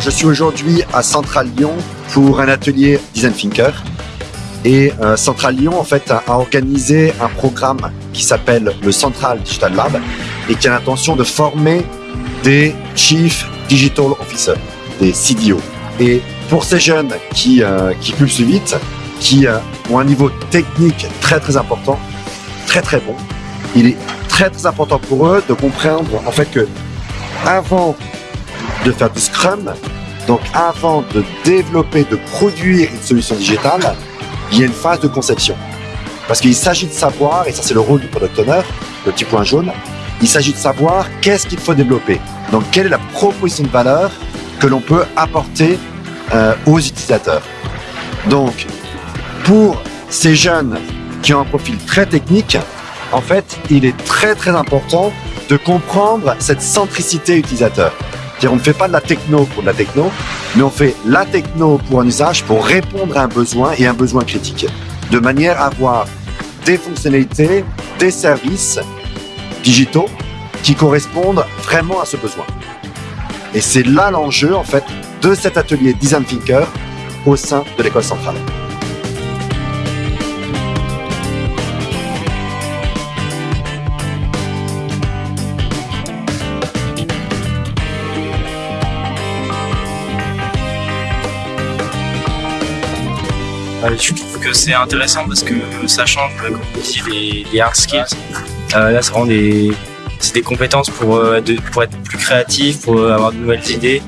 je suis aujourd'hui à Central Lyon pour un atelier Design Thinker. Et euh, Central Lyon, en fait, a, organisé un programme qui s'appelle le Central Digital Lab et qui a l'intention de former des Chief Digital Officers, des CDO. Et pour ces jeunes qui, euh, qui pulsent vite, qui euh, ont un niveau technique très très important, très très bon, il est très très important pour eux de comprendre en fait que avant de faire du Scrum, donc avant de développer, de produire une solution digitale, il y a une phase de conception. Parce qu'il s'agit de savoir, et ça c'est le rôle du product owner, le petit point jaune, il s'agit de savoir qu'est-ce qu'il faut développer. Donc quelle est la proposition de valeur que l'on peut apporter euh, aux utilisateurs. Donc pour ces jeunes qui ont un profil très technique, en fait, il est très très important de comprendre cette centricité utilisateur. On ne fait pas de la techno pour de la techno, mais on fait la techno pour un usage pour répondre à un besoin et un besoin critique, de manière à avoir des fonctionnalités, des services digitaux qui correspondent vraiment à ce besoin. Et c'est là l'enjeu en fait de cet atelier Design Thinker au sein de l'école centrale. Je trouve que c'est intéressant parce que ça change, comme les, hard skills. Euh, là, c'est vraiment des, des compétences pour, euh, pour être plus créatif, pour euh, avoir de nouvelles idées,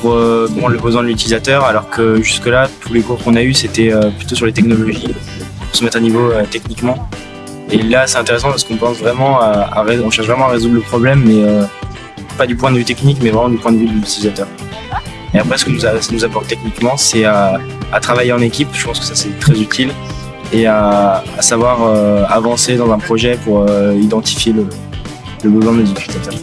pour comprendre le besoin de l'utilisateur, alors que jusque-là, tous les cours qu'on a eu, c'était plutôt sur les technologies, pour se mettre à niveau techniquement. Et là, c'est intéressant parce qu'on pense vraiment à, on cherche vraiment à résoudre le problème, mais pas du point de vue technique, mais vraiment du point de vue de l'utilisateur. Et après, ce que ça nous apporte techniquement, c'est à, travailler en équipe. Je pense que ça, c'est très utile. Et à, savoir euh, avancer dans un projet pour euh, identifier le, le besoin des utilisateurs.